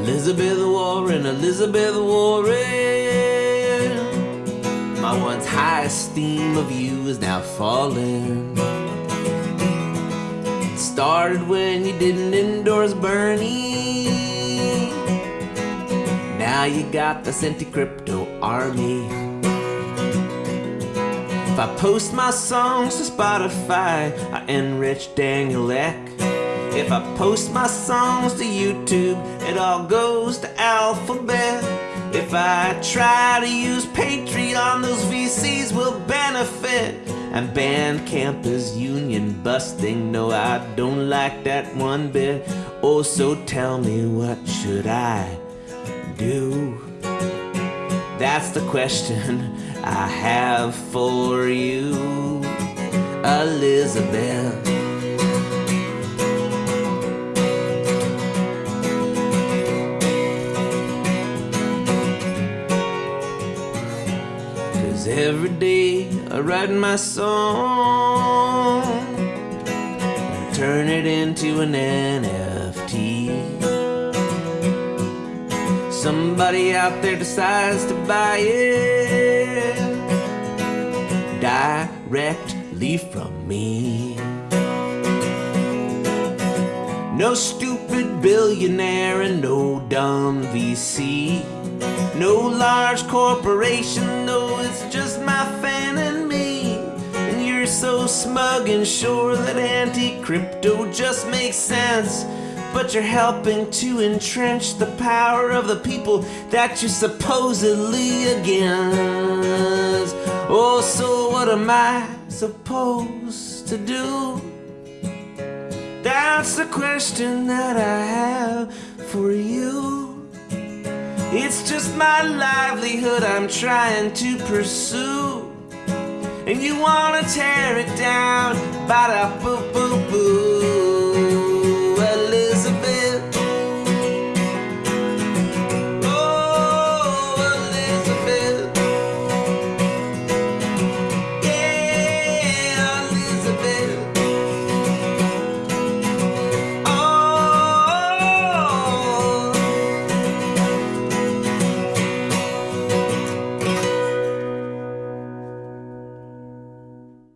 Elizabeth Warren. Elizabeth Warren. My once high esteem of you is now falling. It started when you didn't endorse Bernie. Now you got this anti-crypto army. If I post my songs to Spotify, I enrich Daniel Ek. If I post my songs to YouTube, it all goes to Alphabet. If I try to use Patreon, those VCs will benefit. And Bandcamp is union busting. No, I don't like that one bit. Oh, so tell me what should I do? That's the question I have for you, Elizabeth. Cause every day I write my song and turn it into an NFT. Somebody out there decides to buy it directly from me. No stupid billionaire and no dumb VC. No large corporation, no, and sure that anti crypto just makes sense. But you're helping to entrench the power of the people that you're supposedly against. Oh, so what am I supposed to do? That's the question that I have for you. It's just my livelihood I'm trying to pursue. And you wanna tear it down, ba da boo boo boo.